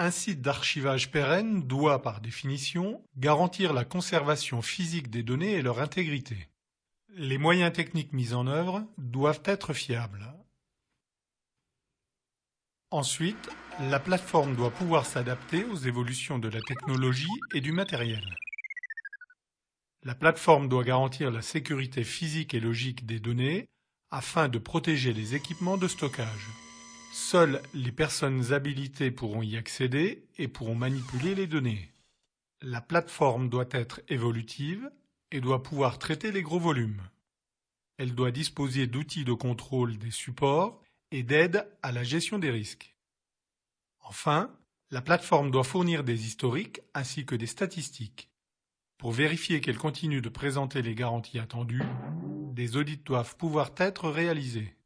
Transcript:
Un site d'archivage pérenne doit, par définition, garantir la conservation physique des données et leur intégrité. Les moyens techniques mis en œuvre doivent être fiables. Ensuite, la plateforme doit pouvoir s'adapter aux évolutions de la technologie et du matériel. La plateforme doit garantir la sécurité physique et logique des données afin de protéger les équipements de stockage. Seules les personnes habilitées pourront y accéder et pourront manipuler les données. La plateforme doit être évolutive et doit pouvoir traiter les gros volumes. Elle doit disposer d'outils de contrôle des supports et d'aide à la gestion des risques. Enfin, la plateforme doit fournir des historiques ainsi que des statistiques. Pour vérifier qu'elle continue de présenter les garanties attendues, des audits doivent pouvoir être réalisés.